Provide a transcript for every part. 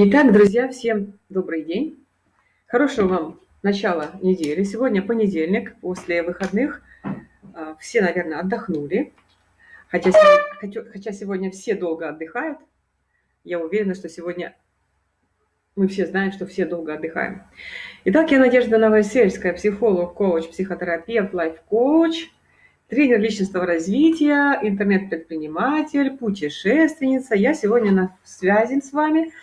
Итак, друзья, всем добрый день. Хорошего вам начала недели. Сегодня понедельник, после выходных. А, все, наверное, отдохнули. Хотя хотя сегодня все долго отдыхают. Я уверена, что сегодня мы все знаем, что все долго отдыхаем. Итак, я Надежда Новосельская, психолог, коуч, психотерапевт, лайф-коуч, тренер личностного развития, интернет-предприниматель, путешественница. Я сегодня на связи с вами –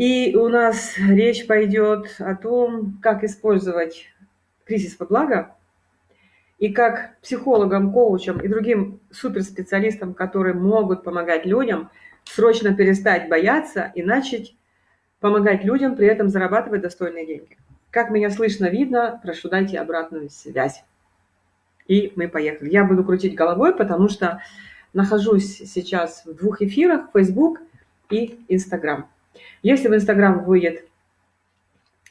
и у нас речь пойдет о том, как использовать кризис во благо, и как психологам, коучам и другим суперспециалистам, которые могут помогать людям, срочно перестать бояться и начать помогать людям, при этом зарабатывать достойные деньги. Как меня слышно, видно, прошу дайте обратную связь. И мы поехали. Я буду крутить головой, потому что нахожусь сейчас в двух эфирах, Facebook и Instagram. Если в Инстаграм выйдет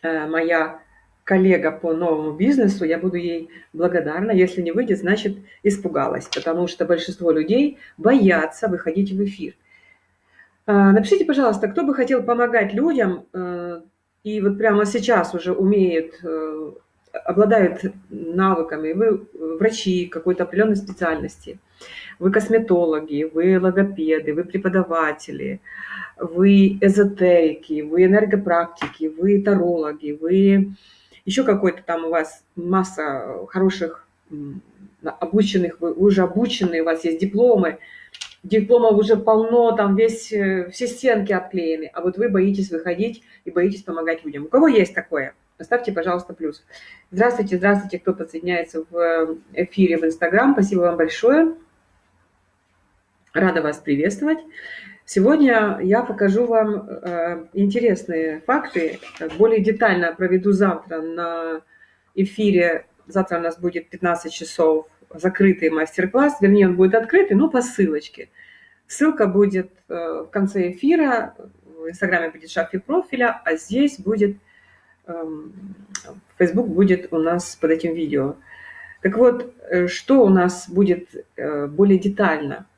э, моя коллега по новому бизнесу, я буду ей благодарна. Если не выйдет, значит, испугалась, потому что большинство людей боятся выходить в эфир. Э, напишите, пожалуйста, кто бы хотел помогать людям э, и вот прямо сейчас уже умеет, обладают навыками, вы врачи какой-то определенной специальности, вы косметологи, вы логопеды, вы преподаватели, вы эзотерики, вы энергопрактики, вы тарологи, вы еще какой-то там у вас масса хороших обученных, вы уже обученные, у вас есть дипломы, дипломов уже полно, там весь, э, все стенки обклеены, а вот вы боитесь выходить и боитесь помогать людям. У кого есть такое? Поставьте, пожалуйста, плюс. Здравствуйте, здравствуйте, кто подсоединяется в э, эфире в Инстаграм. Спасибо вам большое. Рада вас приветствовать. Сегодня я покажу вам э, интересные факты. Более детально проведу завтра на эфире. Завтра у нас будет 15 часов закрытый мастер-класс. Вернее, он будет открытый, но по ссылочке. Ссылка будет э, в конце эфира. В Инстаграме будет шапки профиля, а здесь будет... Эм, Facebook будет у нас под этим видео. Так вот, э, что у нас будет более детально –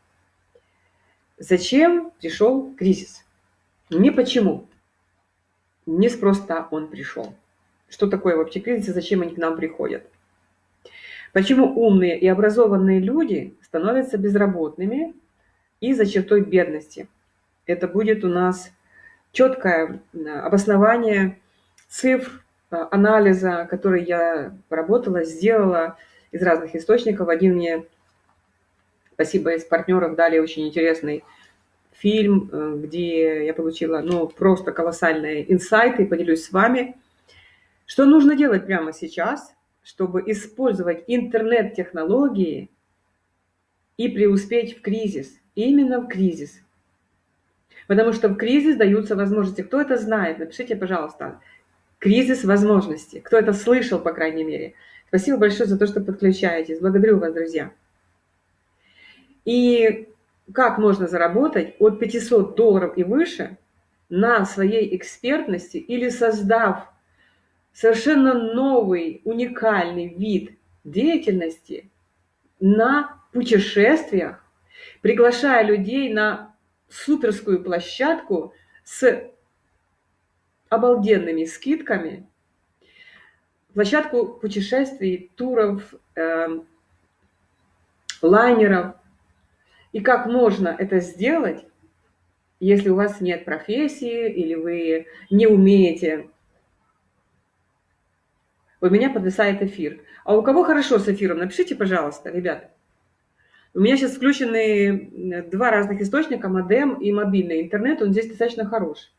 Зачем пришел кризис? Не почему. Не спроста он пришел. Что такое вообще кризис и зачем они к нам приходят? Почему умные и образованные люди становятся безработными и за чертой бедности? Это будет у нас четкое обоснование цифр, анализа, который я поработала, сделала из разных источников. Один мне Спасибо из партнеров дали очень интересный фильм, э, где я получила ну, просто колоссальные инсайты, поделюсь с вами. Что нужно делать прямо сейчас, чтобы использовать интернет-технологии и преуспеть в кризис? Именно в кризис. Потому что в кризис даются возможности. Кто это знает? Напишите, пожалуйста. Кризис возможностей. Кто это слышал, по крайней мере. Спасибо большое за то, что подключаетесь. Благодарю вас, друзья. И как можно заработать от 500 долларов и выше на своей экспертности или создав совершенно новый, уникальный вид деятельности на путешествиях, приглашая людей на суперскую площадку с обалденными скидками, площадку путешествий, туров, э, лайнеров, и как можно это сделать, если у вас нет профессии или вы не умеете. У меня подвисает эфир. А у кого хорошо с эфиром? Напишите, пожалуйста, ребята. У меня сейчас включены два разных источника, модем и мобильный интернет. Он здесь достаточно хорош.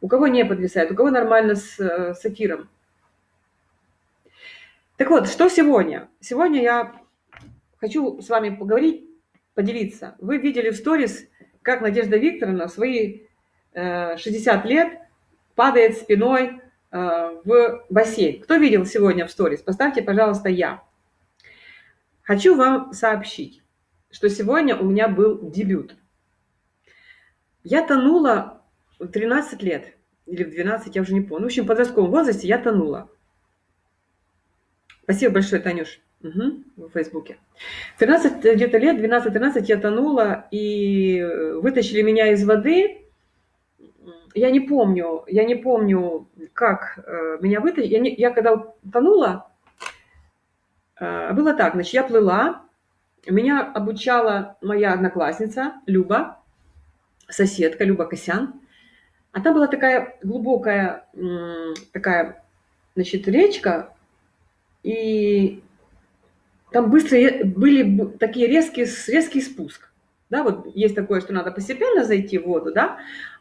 У кого не подвисает, у кого нормально с, с эфиром. Так вот, что сегодня? Сегодня я хочу с вами поговорить поделиться. Вы видели в сторис, как Надежда Викторовна в свои 60 э, лет падает спиной э, в бассейн. Кто видел сегодня в сторис? Поставьте, пожалуйста, «Я». Хочу вам сообщить, что сегодня у меня был дебют. Я тонула в 13 лет, или в 12, я уже не помню. В общем, в подростковом возрасте я тонула. Спасибо большое, Танюш. Угу, в Фейсбуке. 13 где-то лет, 12-13 я тонула, и вытащили меня из воды, я не помню, я не помню, как э, меня вытащили. Я, не, я когда тонула, э, было так, значит, я плыла, меня обучала моя одноклассница Люба, соседка Люба Косян. А там была такая глубокая, такая, значит, речка, и там быстро были такие резкие, резкий спуск. Да, вот есть такое, что надо постепенно зайти в воду, да,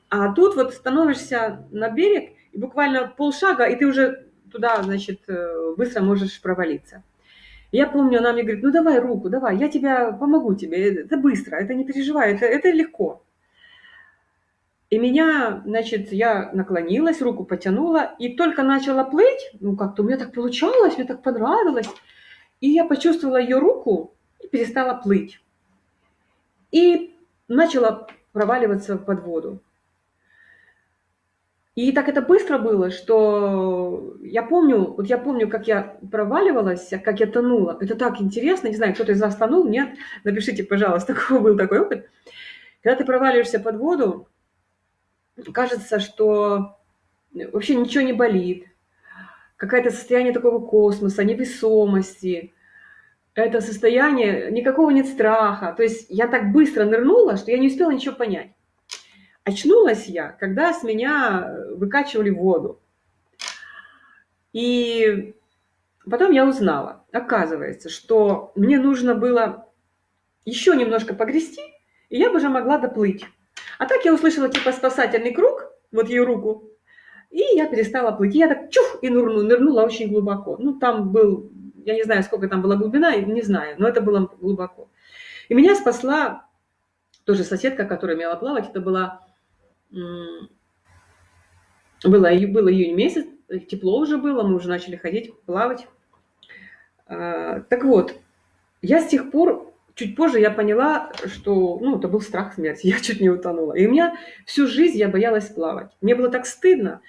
а тут вот становишься на берег, и буквально полшага, и ты уже туда, значит, э, быстро можешь провалиться. Я помню, она мне говорит, ну давай руку, давай, я тебя помогу тебе, это быстро, это не переживай, это, это легко. И меня, значит, я наклонилась, руку потянула, и только начала плыть, ну как-то у меня так получалось, мне так понравилось, и я почувствовала ее руку и перестала плыть. И начала проваливаться под воду. И так это быстро было, что я помню, вот я помню, как я проваливалась, как я тонула. Это так интересно, не знаю, кто-то из вас тонул, нет? Напишите, пожалуйста, какой был такой опыт. Когда ты проваливаешься под воду, кажется, что вообще ничего не болит. Какое-то состояние такого космоса, невесомости. Это состояние, никакого нет страха. То есть я так быстро нырнула, что я не успела ничего понять. Очнулась я, когда с меня выкачивали воду. И потом я узнала, оказывается, что мне нужно было еще немножко погрести, и я бы уже могла доплыть. А так я услышала типа спасательный круг, вот ее руку, и я перестала плыть. Я так чух и нырнула, нырнула очень глубоко. Ну, там был, я не знаю, сколько там была глубина, не знаю, но это было глубоко. И меня спасла тоже соседка, которая умела плавать. Это была было, было июнь месяц, тепло уже было, мы уже начали ходить, плавать. А, так вот, я с тех пор, чуть позже я поняла, что, ну, это был страх смерти, я чуть не утонула. И у меня всю жизнь я боялась плавать. Мне было так стыдно.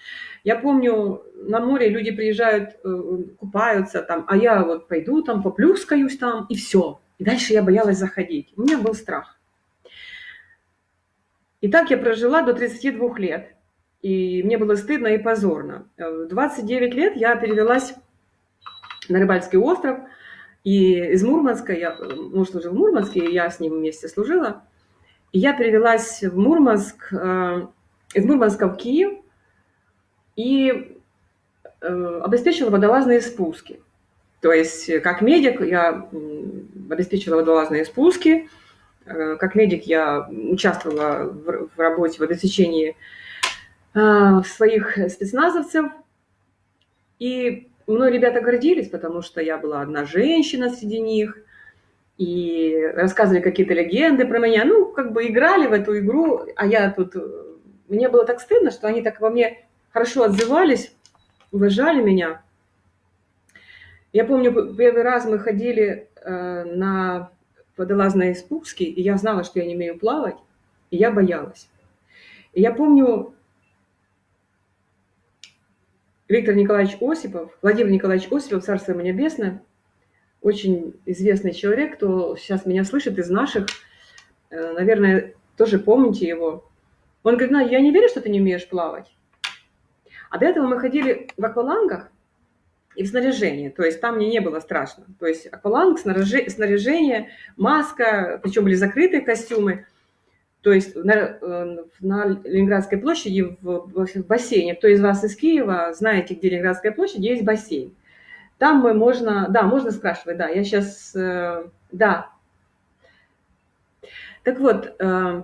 Я помню, на море люди приезжают, э, купаются там, а я вот пойду там, поплюскаюсь там, и все. И дальше я боялась заходить. У меня был страх. И так я прожила до 32 лет. И мне было стыдно и позорно. В 29 лет я перевелась на Рыбальский остров. И из Мурманска, я, муж служил в Мурманске, я с ним вместе служила. И я перевелась в Мурманск, э, из Мурманска в Киев и э, обеспечила водолазные спуски. То есть, как медик, я обеспечила водолазные спуски, Э, как медик я участвовала в работе в обеспечении э, своих спецназовцев. И мной ребята гордились, потому что я была одна женщина среди них. И рассказывали какие-то легенды про меня. Ну, как бы играли в эту игру, а я тут... Мне было так стыдно, что они так во мне хорошо отзывались, уважали меня. Я помню, первый раз мы ходили э, на водолазные спуски, и я знала, что я не умею плавать, и я боялась. И я помню, Виктор Николаевич Осипов, Владимир Николаевич Осипов, Царство ему небесное, очень известный человек, кто сейчас меня слышит из наших, э, наверное, тоже помните его. Он говорит, ну, я не верю, что ты не умеешь плавать. А до этого мы ходили в аквалангах, и в снаряжении. То есть там мне не было страшно. То есть акваланг, снаряжение, маска, причем были закрытые костюмы. То есть на, э, на Ленинградской площади в, в бассейне, кто из вас из Киева, знаете, где Ленинградская площадь, есть бассейн. Там мы можно, да, можно спрашивать, да, я сейчас, э, да. Так вот, э,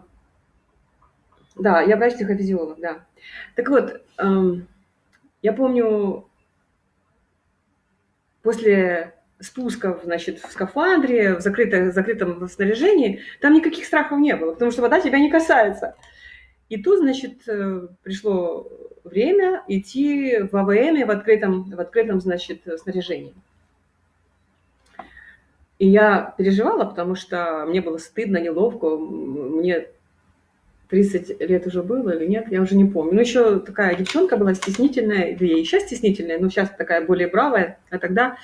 да, я врач-психофизиолог, да. Так вот, эм, я помню, после спусков, значит, в скафандре, в закрытом, в закрытом снаряжении, там никаких страхов не было, потому что вода тебя не касается. И тут, значит, э, пришло время идти в АВМ, в открытом, в открытом, значит, снаряжении. И я переживала, потому что мне было стыдно, неловко. Мне 30 лет уже было или нет, я уже не помню. Ну, еще такая девчонка была стеснительная, да я и сейчас стеснительная, но сейчас такая более бравая. А тогда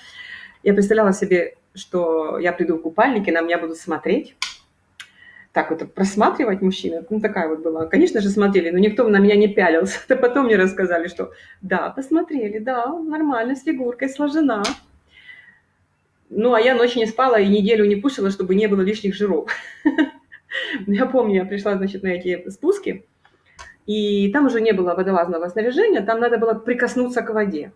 я представляла себе, что я приду в купальнике, на меня будут смотреть. так вот просматривать мужчины. Ну, такая вот была. Конечно же, смотрели, но никто на меня не пялился. Это потом мне рассказали, что да, посмотрели, да, нормально, с фигуркой, сложена. Ну, а я ночь не спала и неделю не кушала, чтобы не было лишних жиров. Я помню, я пришла, значит, на эти спуски, и там уже не было водолазного снаряжения, там надо было прикоснуться к воде.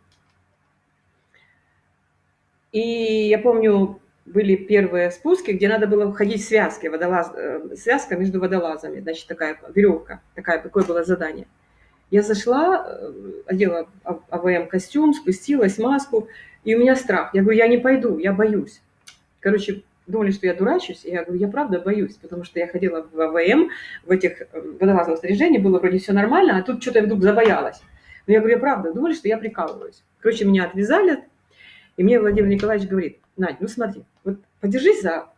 И я помню, были первые спуски, где надо было входить в связки, водолаз, э, связка между водолазами, значит, такая веревка, такая, такое было задание. Я зашла, э, одела АВМ-костюм, спустилась, маску, и у меня страх. Я говорю, я не пойду, я боюсь. Короче, думали, что я дурачусь, и я говорю, я правда боюсь, потому что я ходила в АВМ, в этих э, водолазном снаряжении, было вроде все нормально, а тут что-то вдруг забоялась. Но я говорю, я правда, думали, что я прикалываюсь. Короче, меня отвязали, и мне Владимир Николаевич говорит, Надь, ну смотри, вот подержись за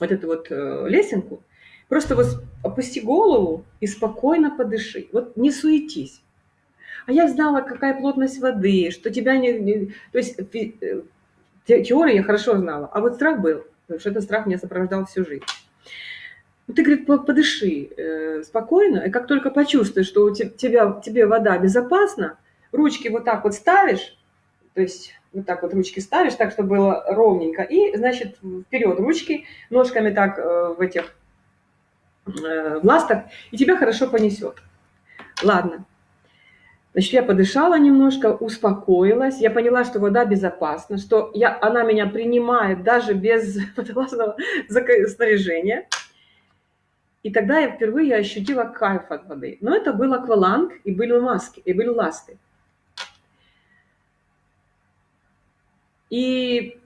вот эту вот э, лесенку, просто вот опусти голову и спокойно подыши. Вот не суетись. А я знала, какая плотность воды, что тебя не... не то есть э, теорию я хорошо знала, а вот страх был, потому что этот страх меня сопровождал всю жизнь. Ну, ты, говорит, подыши э, спокойно, и как только почувствуешь, что у тебя, тебе вода безопасна, ручки вот так вот ставишь, то есть вот так вот ручки ставишь, так, чтобы было ровненько, и, значит, вперед ручки, ножками так э, в этих э, в ластах, и тебя хорошо понесет. Ладно. Значит, я подышала немножко, успокоилась, я поняла, что вода безопасна, что я, она меня принимает даже без водолазного снаряжения. И тогда я впервые ощутила кайф от воды. Но это был акваланг и были маски, и были ласты. И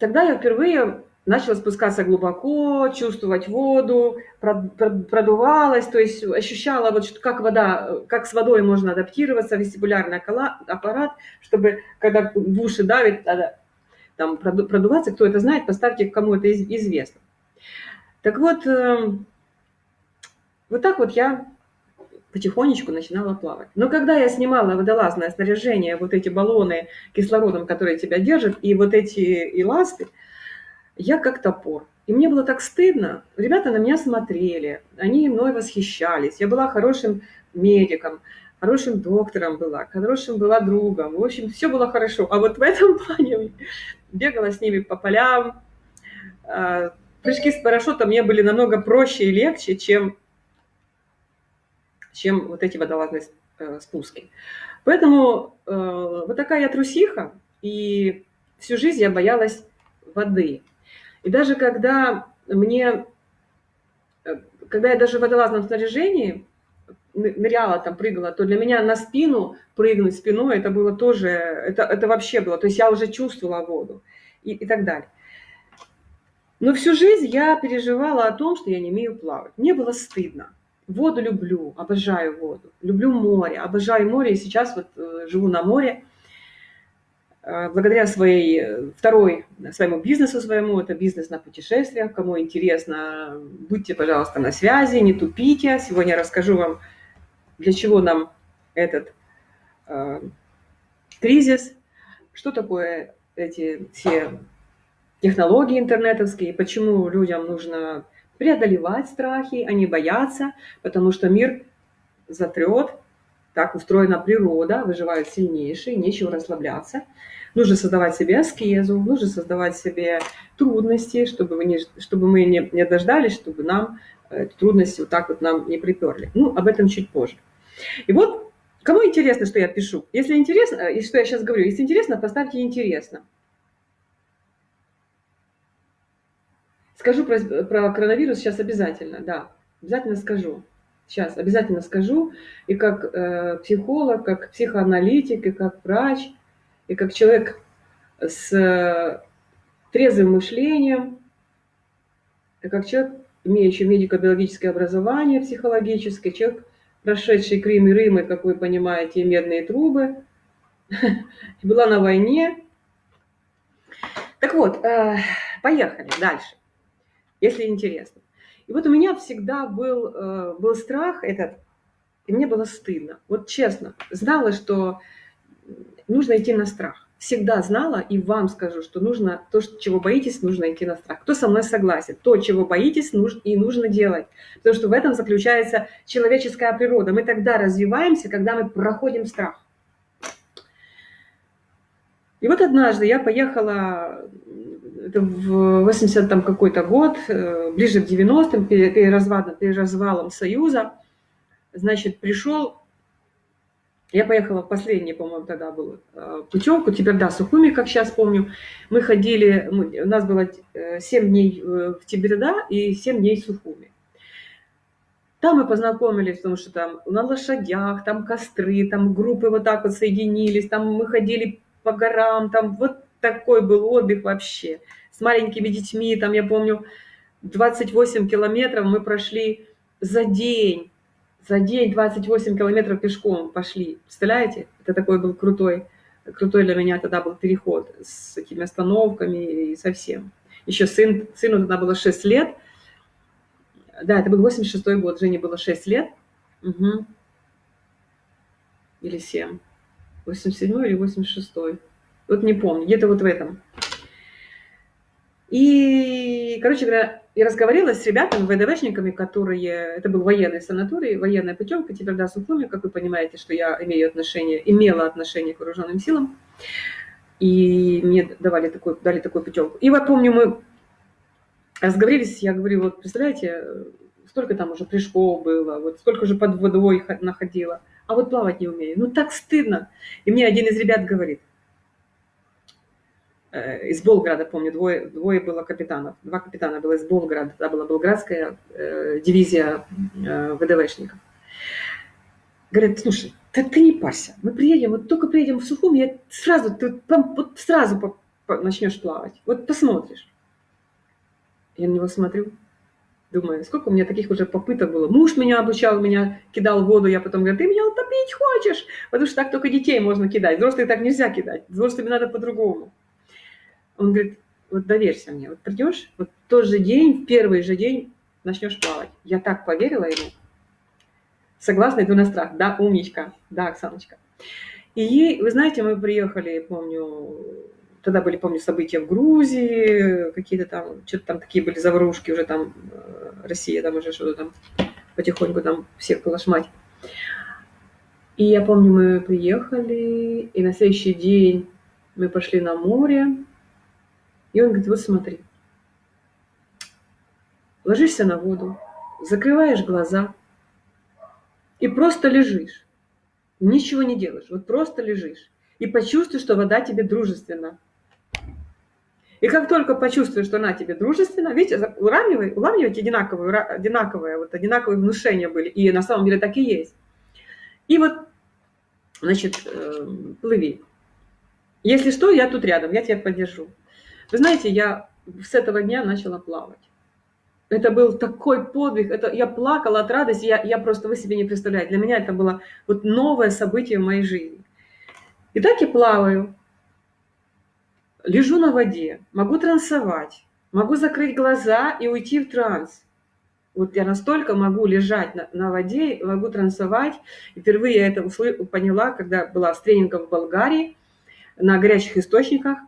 тогда я впервые начала спускаться глубоко, чувствовать воду, продувалась, то есть ощущала, вот, как вода, как с водой можно адаптироваться, вестибулярный аппарат, чтобы, когда в уши давит, надо там продуваться, кто это знает, поставьте, кому это известно. Так вот, эм, вот так вот я потихонечку начинала плавать. Но когда я снимала водолазное снаряжение, вот эти баллоны кислородом, которые тебя держат, и вот эти эласты, я как топор. И мне было так стыдно. Ребята на меня смотрели, они мной восхищались. Я была хорошим медиком, хорошим доктором была, хорошим была другом. В общем, все было хорошо. А вот в этом плане бегала с ними по полям. А, прыжки с парашютом мне были намного проще и легче, чем чем вот эти водолазные э, спуски. Поэтому э, вот такая я трусиха, и всю жизнь я боялась воды. И даже когда мне, э, когда я даже в водолазном снаряжении ныряла, там прыгала, то для меня на спину прыгнуть спиной, это было тоже, это, это вообще было, то есть я уже чувствовала воду и, и так далее. Но всю жизнь я переживала о том, что я не умею плавать. Мне было стыдно. Воду люблю, обожаю воду. Люблю море, обожаю море. И сейчас вот э, живу на море. Э, благодаря своей э, второй, своему бизнесу своему, это бизнес на путешествиях. Кому интересно, будьте, пожалуйста, на связи, не тупите. Сегодня расскажу вам, для чего нам этот э, кризис, что такое эти все технологии интернетовские, почему людям нужно преодолевать страхи, а не бояться, потому что мир затрет, так устроена природа, выживают сильнейшие, нечего расслабляться. Нужно создавать себе аскезу, нужно создавать себе трудности, чтобы, вы не, чтобы мы не, не дождались, чтобы нам э, трудности вот так вот нам не приперли. Ну, об этом чуть позже. И вот, кому интересно, что я пишу? Если интересно, и что я сейчас говорю, если интересно, поставьте «интересно». Скажу про, про коронавирус сейчас обязательно, да, обязательно скажу. Сейчас обязательно скажу. И как э, психолог, как психоаналитик, и как врач, и как человек с э, трезвым мышлением, и как человек, имеющий медико-биологическое образование психологическое, человек, прошедший Крым и Рим, и, как вы понимаете, медные трубы, была на войне. Так вот, э, поехали дальше если интересно. И вот у меня всегда был, э, был страх этот, и мне было стыдно. Вот честно, знала, что нужно идти на страх. всегда знала и вам скажу, что нужно, то, чего боитесь, нужно идти на страх. Кто со мной согласен? То, чего боитесь, нужно, и нужно делать. Потому что в этом заключается человеческая природа. Мы тогда развиваемся, когда мы проходим страх. И вот однажды я поехала это в 80 там какой-то год, э, ближе к 90-м, перед развалом, Союза, значит, пришел, я поехала в последний, по-моему, тогда был э, путевку, теперь, да, Сухуми, как сейчас помню, мы ходили, мы, у нас было 7 э, дней в Тиберда и 7 дней в Сухуми. Там мы познакомились, потому что там на лошадях, там костры, там группы вот так вот соединились, там мы ходили по горам, там вот такой был отдых вообще. С маленькими детьми, там, я помню, 28 километров мы прошли за день. За день 28 километров пешком пошли. Представляете? Это такой был крутой, крутой для меня тогда был переход с этими остановками и совсем. Еще сын, сыну тогда было 6 лет. Да, это был 86 год, Жене было 6 лет. Угу. Или 7. 87 или 86 вот не помню, где-то вот в этом. И, короче говоря, я разговаривала с ребятами, ВДВшниками, которые... Это был военный санаторий, военная путевка, теперь да, Сухуми, как вы понимаете, что я имею отношение, имела отношение к вооруженным силам. И мне давали такой, дали такую путевку. И вот помню, мы разговорились, я говорю, вот представляете, столько там уже прыжков было, вот сколько же под водой находила, а вот плавать не умею. Ну так стыдно. И мне один из ребят говорит – из Болграда, помню, двое, двое было капитанов, два капитана было из Болграда, это была болградская э, дивизия э, ВДВшников. Говорят, слушай, да ты не парься, мы приедем, вот только приедем в Сухум, я сразу, ты вот сразу по, по, начнешь плавать, вот посмотришь. Я на него смотрю, думаю, сколько у меня таких уже попыток было. Муж меня обучал, меня кидал в воду, я потом говорю, ты меня утопить хочешь? Потому что так только детей можно кидать, взрослых так нельзя кидать, взрослыми надо по-другому. Он говорит, вот доверься мне, вот придешь, вот тот же день, в первый же день начнешь плавать. Я так поверила ему. Согласна, иду на страх. Да, умничка. Да, Оксаночка. И вы знаете, мы приехали, помню, тогда были, помню, события в Грузии, какие-то там, что-то там такие были заварушки, уже там э, Россия там уже что-то там потихоньку там всех полошмать. И я помню, мы приехали, и на следующий день мы пошли на море, и он говорит, вот смотри, ложишься на воду, закрываешь глаза и просто лежишь. Ничего не делаешь, вот просто лежишь. И почувствуй, что вода тебе дружественна. И как только почувствуешь, что она тебе дружественна, видите, уравнивай, уравнивайте одинаковые, одинаковые, вот одинаковые внушения были. И на самом деле так и есть. И вот, значит, э, плыви. Если что, я тут рядом, я тебя поддержу. Вы знаете, я с этого дня начала плавать. Это был такой подвиг, это, я плакала от радости, я, я просто, вы себе не представляете, для меня это было вот новое событие в моей жизни. И так я плаваю, лежу на воде, могу трансовать, могу закрыть глаза и уйти в транс. Вот я настолько могу лежать на, на воде, могу трансовать. И впервые я это поняла, когда была с тренингом в Болгарии на горячих источниках.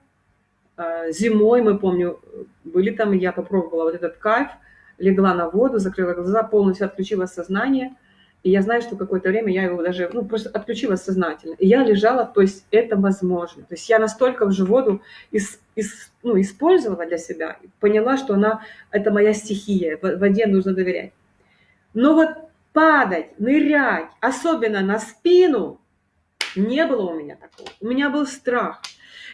А, зимой, мы помню, были там, я попробовала вот этот кайф, легла на воду, закрыла глаза, полностью отключила сознание. И я знаю, что какое-то время я его даже, ну, просто отключила сознательно. И я лежала, то есть это возможно. То есть я настолько уже воду из, из, ну, использовала для себя, поняла, что она, это моя стихия, воде нужно доверять. Но вот падать, нырять, особенно на спину, не было у меня такого. У меня был страх.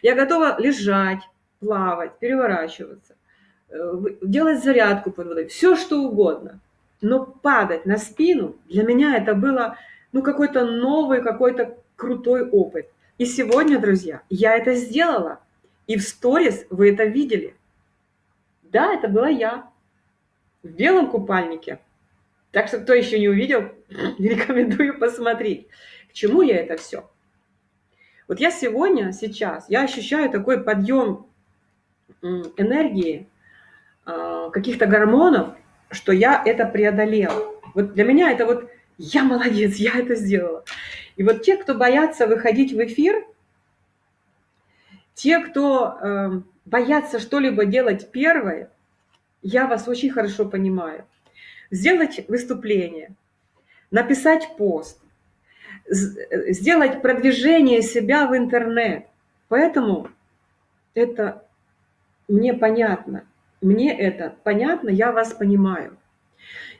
Я готова лежать, плавать, переворачиваться, э, делать зарядку под водой, все что угодно. Но падать на спину, для меня это было ну, какой-то новый, какой-то крутой опыт. И сегодня, друзья, я это сделала. И в сторис вы это видели. Да, это была я. В белом купальнике. Так что, кто еще не увидел, рекомендую посмотреть. К чему я это все? Вот я сегодня, сейчас, я ощущаю такой подъем энергии, а, каких-то гормонов, что я это преодолела. Вот для меня это вот я молодец, я это сделала. И вот те, кто боятся выходить в эфир, Те, кто э, боятся что-либо делать первое, я вас очень хорошо понимаю. Сделать выступление, написать пост, сделать продвижение себя в интернет. Поэтому это мне понятно. Мне это понятно, я вас понимаю.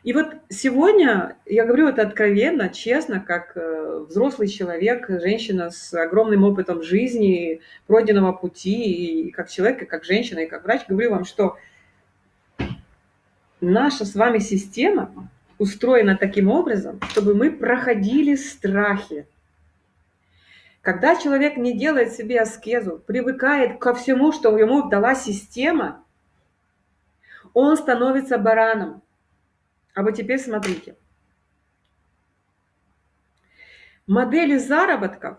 И вот сегодня я говорю это откровенно, честно, как э, взрослый человек, женщина с огромным опытом жизни, пройденного пути, и как человек, и как женщина, и как врач, говорю вам, что наша с вами система устроена таким образом, чтобы мы проходили страхи. Когда человек не делает себе аскезу, привыкает ко всему, что ему дала система, он становится бараном. А вот теперь смотрите. Модели заработков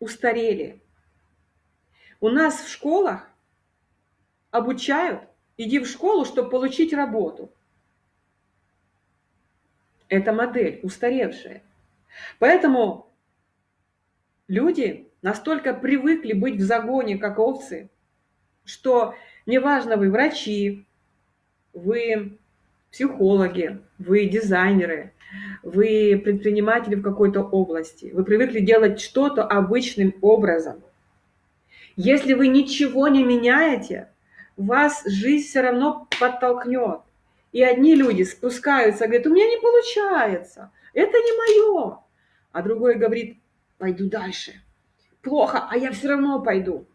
устарели. У нас в школах обучают, иди в школу, чтобы получить работу. Это модель устаревшая. Поэтому люди настолько привыкли быть в загоне, как овцы, что неважно, вы врачи, вы психологи, вы дизайнеры, вы предприниматели в какой-то области, вы привыкли делать что-то обычным образом. Если вы ничего не меняете, вас жизнь все равно подтолкнет. И одни люди спускаются, говорят, у меня не получается, это не мое. А другой говорит, пойду дальше. Плохо, а я все равно пойду.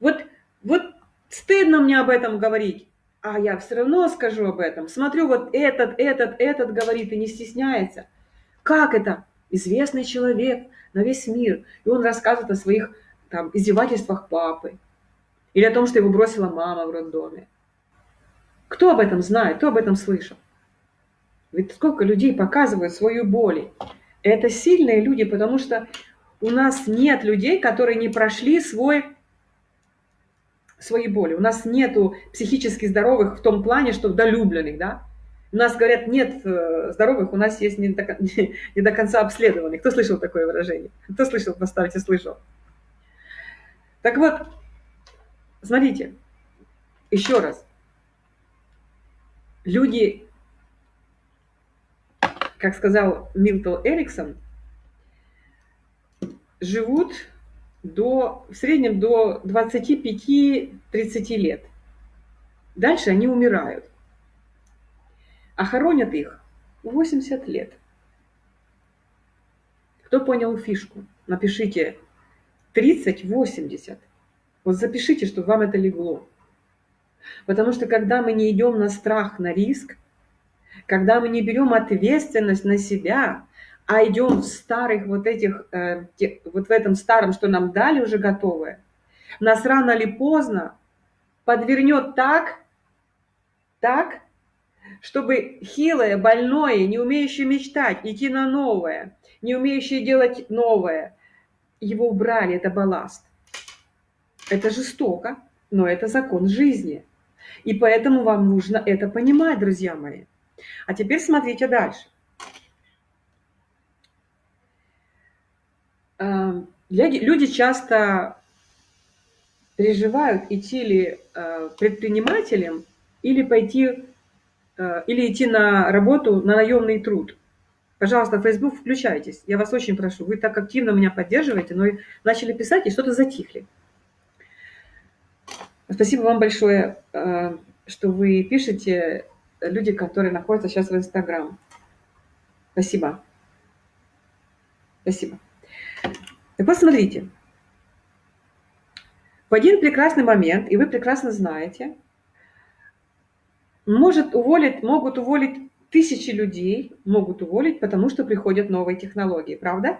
Вот, вот стыдно мне об этом говорить а я все равно скажу об этом. Смотрю, вот этот, этот, этот говорит и не стесняется. Как это? Известный человек на весь мир. И он рассказывает о своих там, издевательствах папы. Или о том, что его бросила мама в роддоме. Кто об этом знает? Кто об этом слышал? Ведь сколько людей показывают свою боль. Это сильные люди, потому что у нас нет людей, которые не прошли свой свои боли. У нас нету психически здоровых в том плане, что долюбленных, да. У нас говорят, нет э, здоровых, у нас есть не до, не, не до конца обследованных. Кто слышал такое выражение? Кто слышал, поставьте, слышал. Так вот, смотрите, еще раз. Люди, как сказал Милтон Эриксон, живут до, в среднем до 25-30 лет. Дальше они умирают. А хоронят их 80 лет. Кто понял фишку? Напишите 30-80. Вот запишите, чтобы вам это легло. Потому что когда мы не идем на страх, на риск, когда мы не берем ответственность на себя, а идем в старых вот этих, э, вот в этом старом, что нам дали уже готовое, нас рано или поздно подвернет так, так, чтобы хилое, больное, не умеющее мечтать, идти на новое, не умеющее делать новое, его убрали, это балласт. Это жестоко, но это закон жизни. И поэтому вам нужно это понимать, друзья мои. А теперь смотрите дальше. Эм, люди часто переживают, идти ли э, предпринимателем или пойти, э, или идти на работу на наемный труд. Пожалуйста, Facebook включайтесь. Я вас очень прошу. Вы так активно меня поддерживаете, но начали писать и что-то затихли. Спасибо вам большое, э, что вы пишете, люди, которые находятся сейчас в Инстаграм. Спасибо. Спасибо. Так вот, смотрите. В один прекрасный момент, и вы прекрасно знаете, может уволить, могут уволить тысячи людей, могут уволить, потому что приходят новые технологии, правда?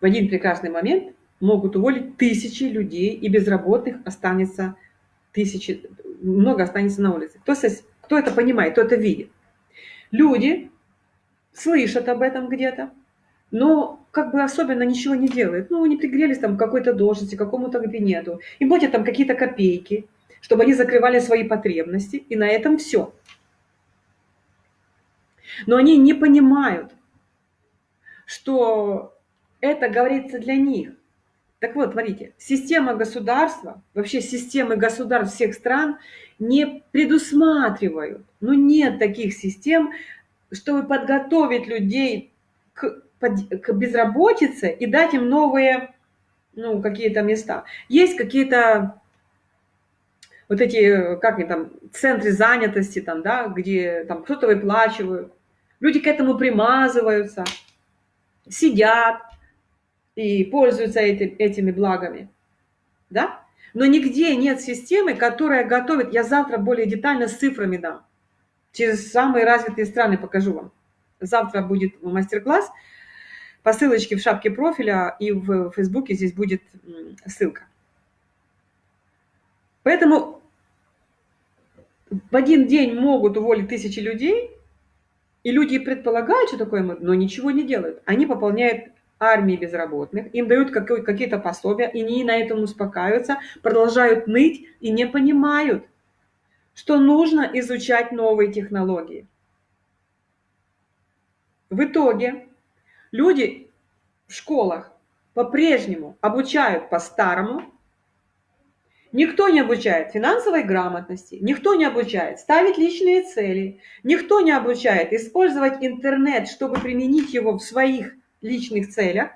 В один прекрасный момент могут уволить тысячи людей, и безработных останется тысячи, много останется на улице. Кто, кто это понимает, кто это видит? Люди слышат об этом где-то, но как бы особенно ничего не делает. Ну, они пригрелись там к какой-то должности, к какому-то кабинету. и платят там какие-то копейки, чтобы они закрывали свои потребности, и на этом все. Но они не понимают, что это говорится для них. Так вот, смотрите, система государства, вообще системы государств всех стран не предусматривают, ну нет таких систем, чтобы подготовить людей к, к безработице и дать им новые, ну, какие-то места. Есть какие-то вот эти, как они там, центры занятости, там, да, где там кто-то выплачивают, люди к этому примазываются, сидят, и пользуются эти, этими благами. Да? Но нигде нет системы, которая готовит, я завтра более детально с цифрами дам, через самые развитые страны покажу вам. Завтра будет мастер-класс, по ссылочке в шапке профиля и в Фейсбуке здесь будет ссылка. Поэтому в один день могут уволить тысячи людей, и люди предполагают, что такое, но ничего не делают. Они пополняют армии безработных, им дают какие-то пособия, и они на этом успокаиваются, продолжают ныть и не понимают, что нужно изучать новые технологии. В итоге люди в школах по-прежнему обучают по-старому, Никто не обучает финансовой грамотности, никто не обучает ставить личные цели, никто не обучает использовать интернет, чтобы применить его в своих личных целях,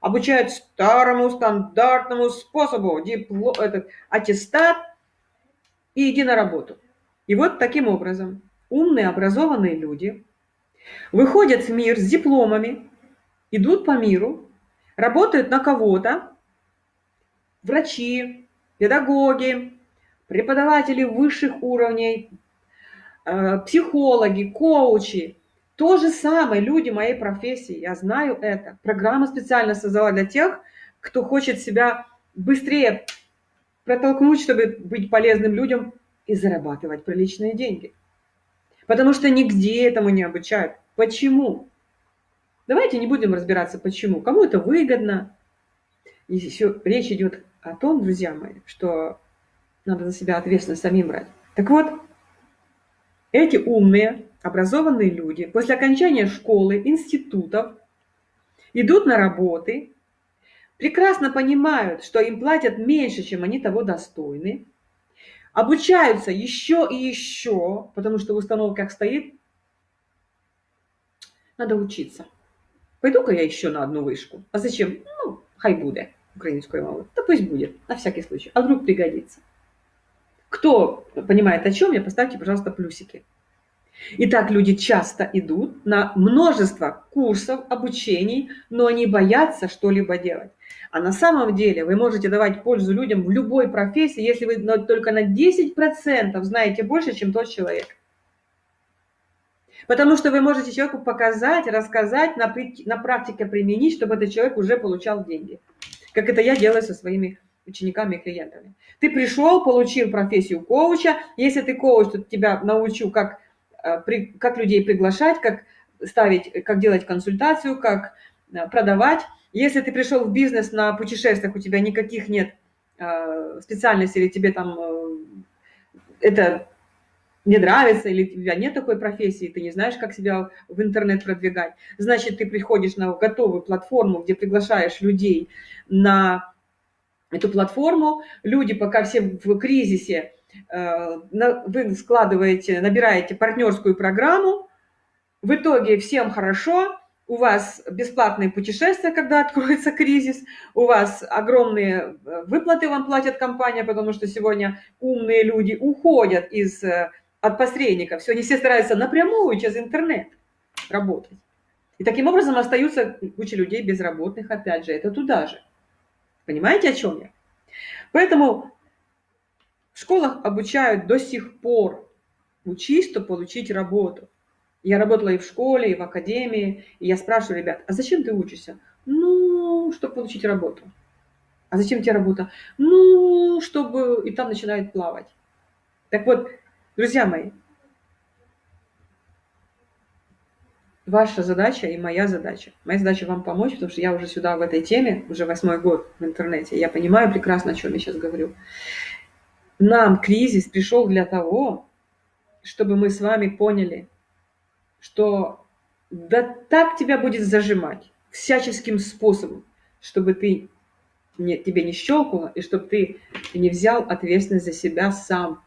обучают старому стандартному способу, диплом, этот, аттестат и иди на работу. И вот таким образом умные, образованные люди выходят в мир с дипломами, идут по миру, работают на кого-то, врачи, педагоги, преподаватели высших уровней, э, психологи, коучи, то же самое люди моей профессии, я знаю это. Программа специально создала для тех, кто хочет себя быстрее протолкнуть, чтобы быть полезным людям и зарабатывать приличные деньги. Потому что нигде этому не обучают. Почему? Давайте не будем разбираться, почему. Кому это выгодно. И еще речь идет о том, друзья мои, что надо за себя ответственность самим брать. Так вот, эти умные, образованные люди после окончания школы, институтов идут на работы, прекрасно понимают, что им платят меньше, чем они того достойны, обучаются еще и еще, потому что в установках стоит, надо учиться. Пойду-ка я еще на одну вышку. А зачем? Ну, хай буде, украинскую мову. Да пусть будет, на всякий случай. А вдруг пригодится. Кто понимает о чем я, поставьте, пожалуйста, плюсики. Итак, люди часто идут на множество курсов, обучений, но они боятся что-либо делать. А на самом деле вы можете давать пользу людям в любой профессии, если вы только на 10% знаете больше, чем тот человек. Потому что вы можете человеку показать, рассказать, на, на практике применить, чтобы этот человек уже получал деньги. Как это я делаю со своими учениками и клиентами. Ты пришел, получил профессию коуча. Если ты коуч, то тебя научу, как как людей приглашать, как ставить, как делать консультацию, как э, продавать. Если ты пришел в бизнес на путешествиях, у тебя никаких нет э, специальностей, или тебе там это не нравится, или у тебя нет такой профессии, ты не знаешь, как себя в интернет продвигать, значит, ты приходишь на готовую платформу, где приглашаешь людей на эту платформу. Люди, пока все в кризисе, Э, вы складываете, набираете партнерскую программу, в итоге всем хорошо, у вас бесплатные путешествия, когда откроется кризис, у вас огромные э, выплаты вам платит компания, потому что сегодня умные люди уходят из, э, от посредников, они все стараются напрямую через интернет работать. И таким образом остаются куча людей безработных, опять же, это туда же. Понимаете, о чем я? Поэтому в школах обучают до сих пор. Учись, чтобы получить работу. Я работала и в школе, и в академии, и я спрашиваю ребят, а зачем ты учишься? Ну, чтобы получить работу. А зачем тебе работа? Ну, чтобы... И там начинает плавать. Так вот, друзья мои, ваша задача и моя задача. Моя задача вам помочь, потому что я уже сюда в этой теме, уже восьмой год в интернете. Я понимаю прекрасно, о чем я сейчас говорю нам кризис пришел для того, чтобы мы с вами поняли, что да так тебя будет зажимать всяческим способом, чтобы ты не, тебе не щелкнуло, и чтобы ты не взял ответственность за себя сам,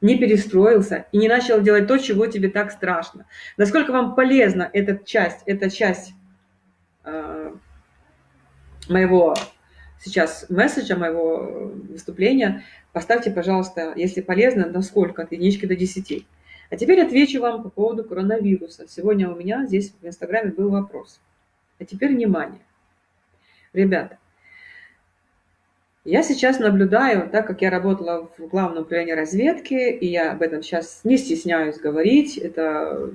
не перестроился и не начал делать то, чего тебе так страшно. Насколько вам полезна эта часть, эта часть э, моего сейчас месседжа, моего выступления, поставьте, пожалуйста, если полезно, на сколько, от единички до 10. А теперь отвечу вам по поводу коронавируса. Сегодня у меня здесь в Инстаграме был вопрос. А теперь внимание. Ребята, я сейчас наблюдаю, так как я работала в главном управлении разведки, и я об этом сейчас не стесняюсь говорить, это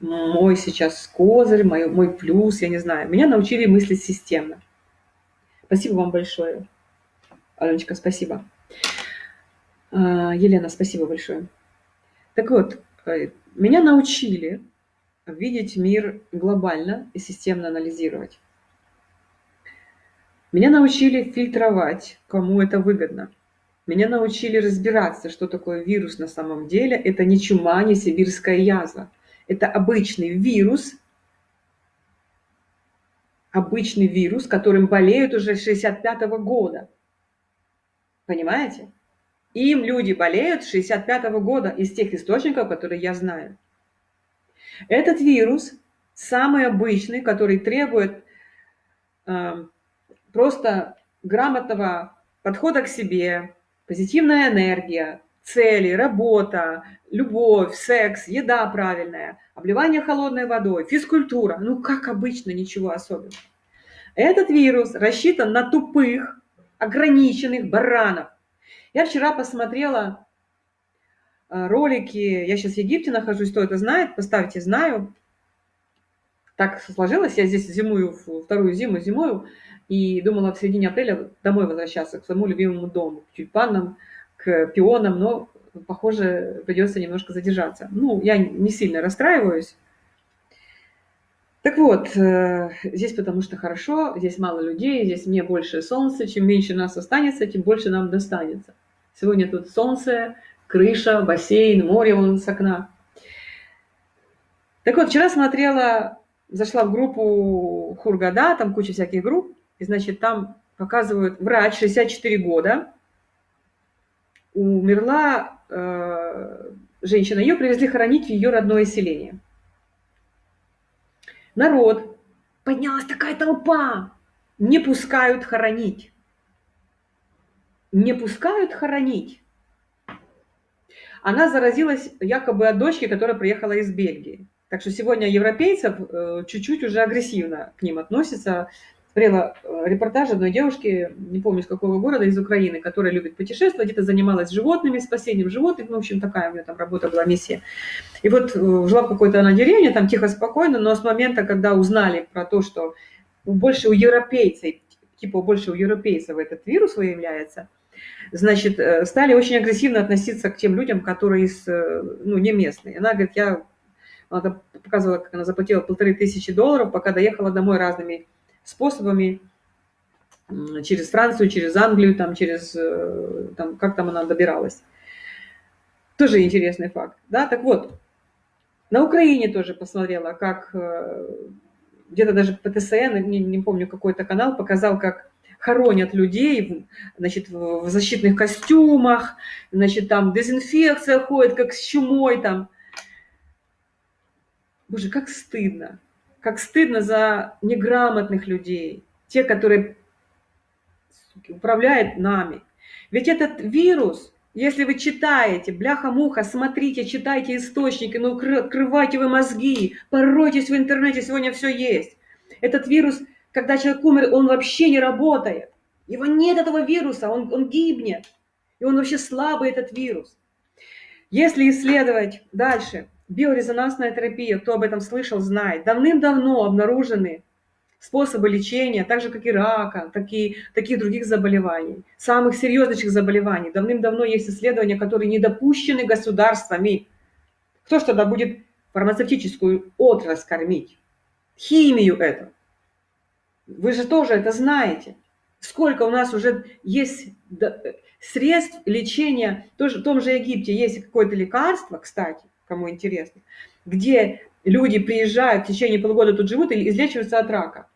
мой сейчас козырь, мой, мой плюс, я не знаю. Меня научили мыслить системно. Спасибо вам большое. Аленочка, спасибо. А, Елена, спасибо большое. Так вот, э, меня научили видеть мир глобально и системно анализировать. Меня научили фильтровать, кому это выгодно. Меня научили разбираться, что такое вирус на самом деле. Это не чума, не сибирская язва. Это обычный вирус, обычный вирус, которым болеют уже с 65 -го года. Понимаете? Им люди болеют с 65 -го года из тех источников, которые я знаю. Этот вирус самый обычный, который требует э, просто грамотного подхода к себе, позитивная энергия, цели, работа, любовь, секс, еда правильная, обливание холодной водой, физкультура. Ну, как обычно, ничего особенного. Этот вирус рассчитан на тупых, ограниченных баранов. Я вчера посмотрела э, ролики, я сейчас в Египте нахожусь, кто это знает, поставьте «знаю». Так сложилось, я здесь зимую, вторую зиму зимую, и думала в середине апреля домой возвращаться, к своему любимому дому, к тюльпанам, к пионам, но, похоже, придется немножко задержаться. Ну, я не сильно расстраиваюсь. Так вот, э, здесь потому что хорошо, здесь мало людей, здесь мне больше солнца, чем меньше нас останется, тем больше нам достанется. Сегодня тут солнце, крыша, бассейн, море вон с окна. Так вот, вчера смотрела, зашла в группу Хургада, там куча всяких групп, и, значит, там показывают врач, 64 года, умерла э, женщина, ее привезли хоронить в ее родное селение. Народ, поднялась такая толпа, не пускают хоронить. Не пускают хоронить. Она заразилась якобы от дочки, которая приехала из Бельгии. Так что сегодня европейцев э, чуть-чуть уже агрессивно к ним относятся смотрела э, репортаж одной девушки, не помню, с какого города, из Украины, которая любит путешествовать, где-то занималась животными, спасением животных, ну, в общем, такая у нее там работа была, миссия. И вот э, жила в какой-то она деревне, там тихо, спокойно, но с момента, когда узнали про то, что больше у европейцев, типа больше у европейцев этот вирус выявляется, значит, э, стали очень агрессивно относиться к тем людям, которые из, ну, не местные. Она говорит, я она показывала, как она заплатила полторы тысячи долларов, пока доехала домой разными способами, через Францию, через Англию, там, через, э, там, как там она добиралась. Тоже интересный факт. Да? Так вот, на Украине тоже посмотрела, как э, где-то даже ПТСН, не, не помню, какой-то канал показал, как хоронят людей значит, в защитных костюмах, значит, там дезинфекция ходит, как с чумой там. Боже, как стыдно как стыдно за неграмотных людей, те, которые управляют нами. Ведь этот вирус, если вы читаете, бляха-муха, смотрите, читайте источники, ну, открывайте вы мозги, поройтесь в интернете, сегодня все есть. Этот вирус, когда человек умер, он вообще не работает. Его нет этого вируса, он, он гибнет. И он вообще слабый, этот вирус. Если исследовать дальше, Биорезонансная терапия, кто об этом слышал, знает. Давным-давно обнаружены способы лечения, так же, как и рака, так и таких других заболеваний, самых серьезных заболеваний. Давным-давно есть исследования, которые не допущены государствами. Кто ж тогда будет фармацевтическую отрасль кормить? Химию это. Вы же тоже это знаете. Сколько у нас уже есть средств лечения, тоже в том же Египте есть какое-то лекарство, кстати, кому интересно, где люди приезжают, в течение полугода тут живут и излечиваются от рака.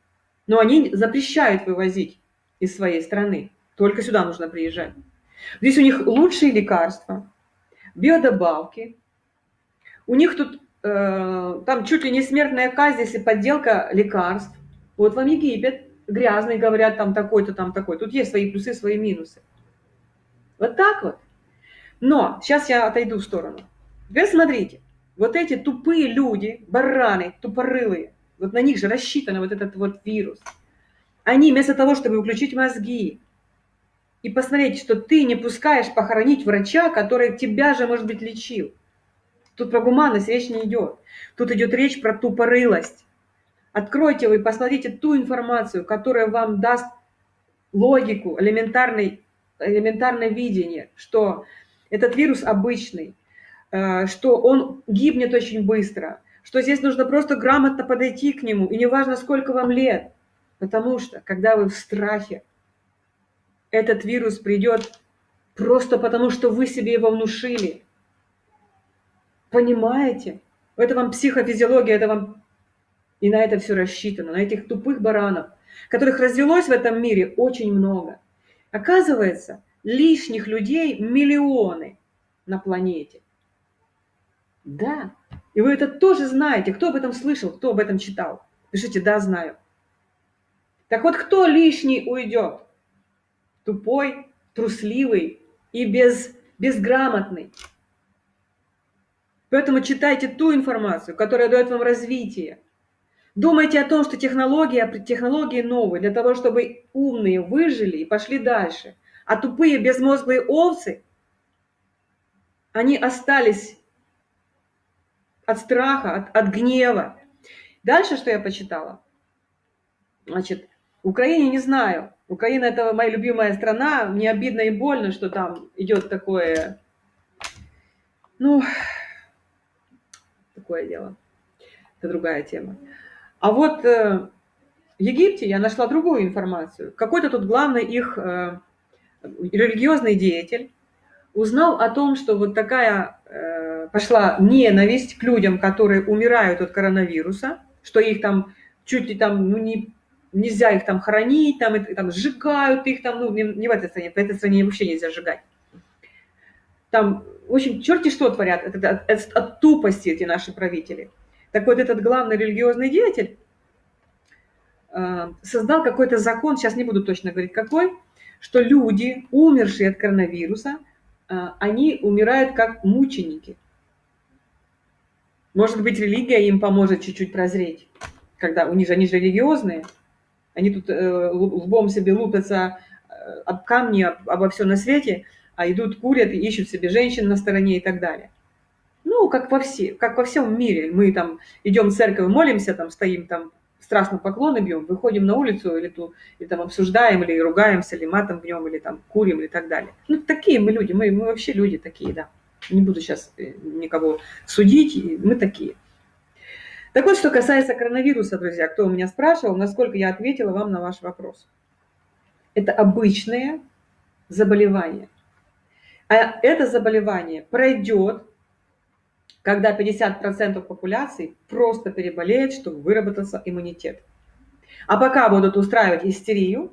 Но они запрещают вывозить из своей страны. Только сюда нужно приезжать. Здесь у них лучшие лекарства, биодобавки. У них тут э, там чуть ли не смертная казнь, если подделка лекарств. Вот вам Египет, грязный, говорят, там такой-то, там такой. Тут есть свои плюсы, свои минусы. Вот так вот. Но сейчас я отойду в сторону. Теперь смотрите, вот эти тупые люди, бараны, тупорылые, вот на них же рассчитан вот этот вот вирус. Они вместо того, чтобы включить мозги и посмотреть, что ты не пускаешь похоронить врача, который тебя же, может быть, лечил. Тут про гуманность речь не идет. Тут идет речь про тупорылость. Откройте вы, посмотрите ту информацию, которая вам даст логику, элементарный, элементарное видение, что этот вирус обычный, что он гибнет очень быстро, что здесь нужно просто грамотно подойти к нему, и неважно, сколько вам лет, потому что, когда вы в страхе, этот вирус придет просто потому, что вы себе его внушили. Понимаете? Это вам психофизиология, это вам и на это все рассчитано, на этих тупых баранов, которых развелось в этом мире очень много. Оказывается, лишних людей миллионы на планете. Да, и вы это тоже знаете. Кто об этом слышал, кто об этом читал? Пишите «да, знаю». Так вот, кто лишний уйдет? Тупой, трусливый и без, безграмотный. Поэтому читайте ту информацию, которая дает вам развитие. Думайте о том, что технология, технологии новые для того, чтобы умные выжили и пошли дальше. А тупые безмозглые овцы, они остались от страха, от, от гнева. Дальше, что я почитала? Значит, Украине не знаю. Украина это моя любимая страна. Мне обидно и больно, что там идет такое, ну, такое дело. Это другая тема. А вот э, в Египте я нашла другую информацию. Какой-то тут главный их э, религиозный деятель узнал о том, что вот такая э, пошла ненависть к людям, которые умирают от коронавируса, что их там чуть ли там, ну, не, нельзя их там хоронить, там, и, там сжигают их там, ну, не, не в этой стране, в этой стране вообще нельзя сжигать. Там, в общем, черти что творят, это, от, от, от тупости эти наши правители – так вот, этот главный религиозный деятель э, создал какой-то закон, сейчас не буду точно говорить какой, что люди, умершие от коронавируса, э, они умирают как мученики. Может быть, религия им поможет чуть-чуть прозреть, когда у них же, они же религиозные, они тут э, лбом себе лупятся об камни, обо все на свете, а идут, курят и ищут себе женщин на стороне и так далее ну, как во, все, как во всем мире. Мы там идем в церковь, молимся, там стоим, там страстно поклоны бьем, выходим на улицу или, ту, или там обсуждаем, или ругаемся, или матом бьем, или там курим, и так далее. Ну, такие мы люди, мы, мы вообще люди такие, да. Не буду сейчас э, никого судить, мы такие. Так вот, что касается коронавируса, друзья, кто у меня спрашивал, насколько я ответила вам на ваш вопрос. Это обычное заболевание. А это заболевание пройдет когда 50% популяции просто переболеет, чтобы выработался иммунитет. А пока будут устраивать истерию,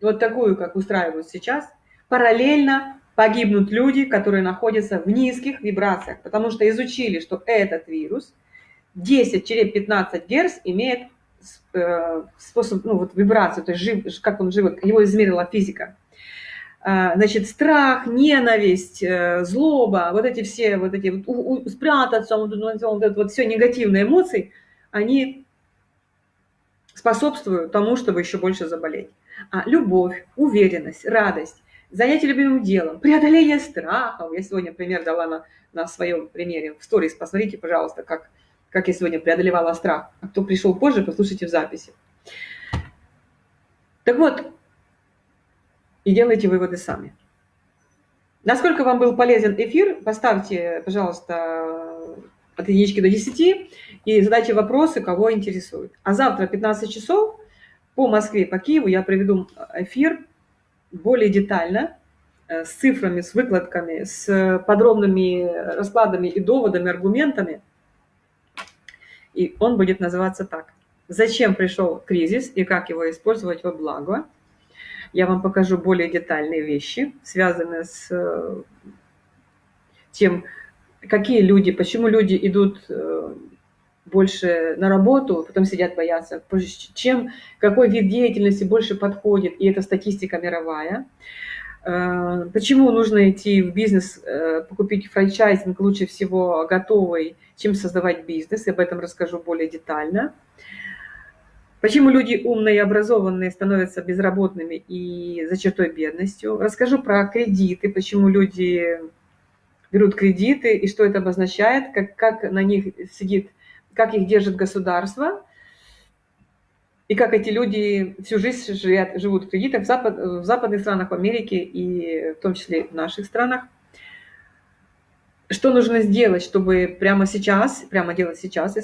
вот такую, как устраивают сейчас, параллельно погибнут люди, которые находятся в низких вибрациях, потому что изучили, что этот вирус 10-15 Гц имеет э, способ, ну вот вибрацию, то есть жив, как он живет, его измерила физика. А, значит, страх, ненависть, э, злоба, вот эти все, вот эти вот, у, у, спрятаться, вот, вот, вот, вот все негативные эмоции, они способствуют тому, чтобы еще больше заболеть. А любовь, уверенность, радость, занятие любимым делом, преодоление страхов. Я сегодня пример дала на, на своем примере в сторис. Посмотрите, пожалуйста, как, как я сегодня преодолевала страх. А кто пришел позже, послушайте в записи. Так вот, и делайте выводы сами. Насколько вам был полезен эфир, поставьте, пожалуйста, от единички до 10 и задайте вопросы, кого интересует. А завтра 15 часов по Москве, по Киеву я проведу эфир более детально, э, с цифрами, с выкладками, с подробными раскладами и доводами, аргументами. И он будет называться так. Зачем пришел кризис и как его использовать во благо? я вам покажу более детальные вещи, связанные с э, тем, какие люди, почему люди идут э, больше на работу, потом сидят, боятся, чем, какой вид деятельности больше подходит, и это статистика мировая. Э, почему нужно идти в бизнес, э, покупить франчайзинг лучше всего готовый, чем создавать бизнес, и об этом расскажу более детально. Почему люди умные и образованные становятся безработными и за чертой бедностью. Расскажу про кредиты, почему люди берут кредиты и что это обозначает, как, как на них сидит, как их держит государство, и как эти люди всю жизнь живут, живут в кредитах в, запад, в западных странах, в Америке и в том числе в наших странах. Что нужно сделать, чтобы прямо сейчас, прямо делать сейчас,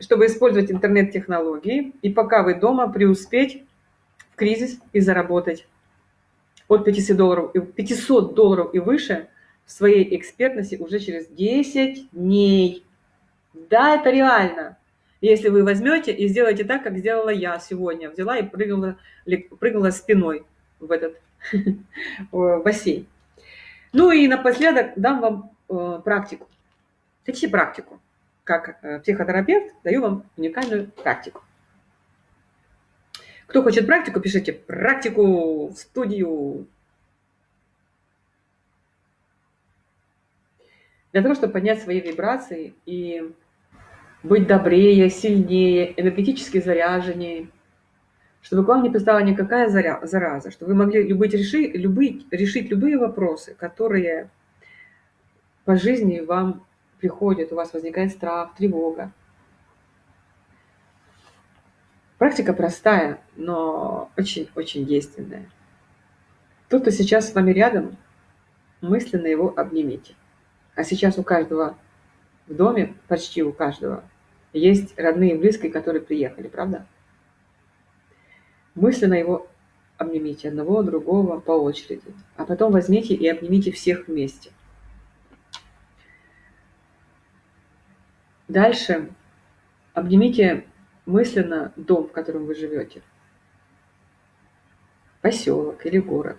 чтобы использовать интернет-технологии и пока вы дома преуспеть в кризис и заработать от 500 долларов, 500 долларов и выше – своей экспертности уже через 10 дней. Да, это реально. Если вы возьмете и сделаете так, как сделала я сегодня. Взяла и прыгнула, прыгнула спиной в этот бассейн. Ну и напоследок дам вам э, практику. Хотите практику? Как э, психотерапевт даю вам уникальную практику. Кто хочет практику, пишите практику в студию для того, чтобы поднять свои вибрации и быть добрее, сильнее, энергетически заряженнее, чтобы к вам не пристала никакая зараза, чтобы вы могли любить, реши, любить, решить любые вопросы, которые по жизни вам приходят, у вас возникает страх, тревога. Практика простая, но очень-очень действенная. Тот, кто сейчас с вами рядом, мысленно его обнимите. А сейчас у каждого в доме, почти у каждого, есть родные и близкие, которые приехали, правда? Мысленно его обнимите одного, другого по очереди. А потом возьмите и обнимите всех вместе. Дальше обнимите мысленно дом, в котором вы живете. Поселок или город.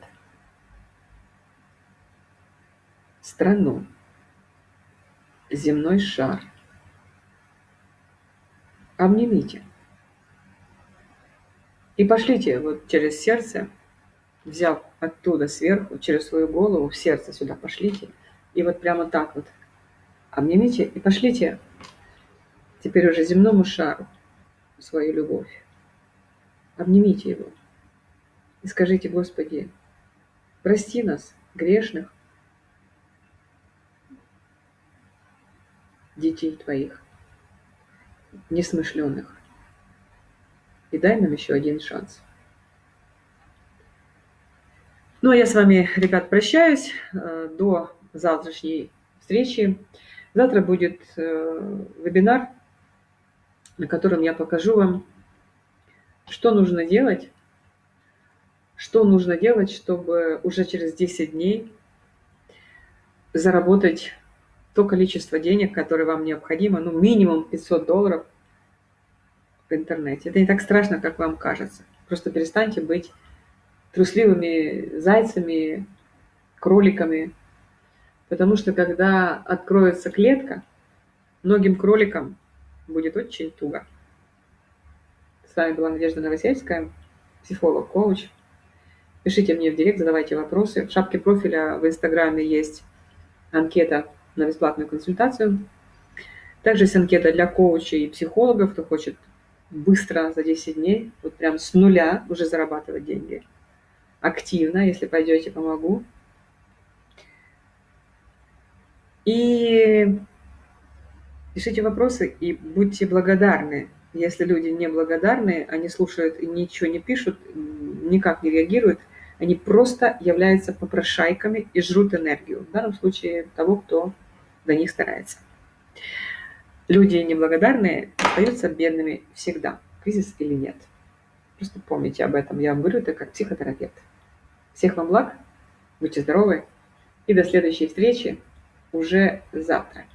Страну земной шар. Обнимите. И пошлите вот через сердце, взяв оттуда сверху, через свою голову, в сердце сюда пошлите. И вот прямо так вот обнимите и пошлите теперь уже земному шару свою любовь. Обнимите его и скажите, Господи, прости нас, грешных, детей твоих, несмышленных. И дай нам еще один шанс. Ну, а я с вами, ребят, прощаюсь э, до завтрашней встречи. Завтра будет э, вебинар, на котором я покажу вам, что нужно делать, что нужно делать, чтобы уже через 10 дней заработать то количество денег, которое вам необходимо, ну, минимум 500 долларов в интернете. Это не так страшно, как вам кажется. Просто перестаньте быть трусливыми зайцами, кроликами. Потому что когда откроется клетка, многим кроликам будет очень туго. С вами была Надежда Новосельская, психолог, коуч. Пишите мне в директ, задавайте вопросы. В шапке профиля в Инстаграме есть анкета на бесплатную консультацию. Также есть анкета для коучей и психологов, кто хочет быстро за 10 дней, вот прям с нуля уже зарабатывать деньги. Активно, если пойдете, помогу. И пишите вопросы и будьте благодарны. Если люди не благодарны, они слушают и ничего не пишут, никак не реагируют, они просто являются попрошайками и жрут энергию. В данном случае того, кто для них старается. Люди неблагодарные остаются бедными всегда, кризис или нет. Просто помните об этом. Я вам говорю это как психотерапевт. Всех вам благ, будьте здоровы и до следующей встречи уже завтра.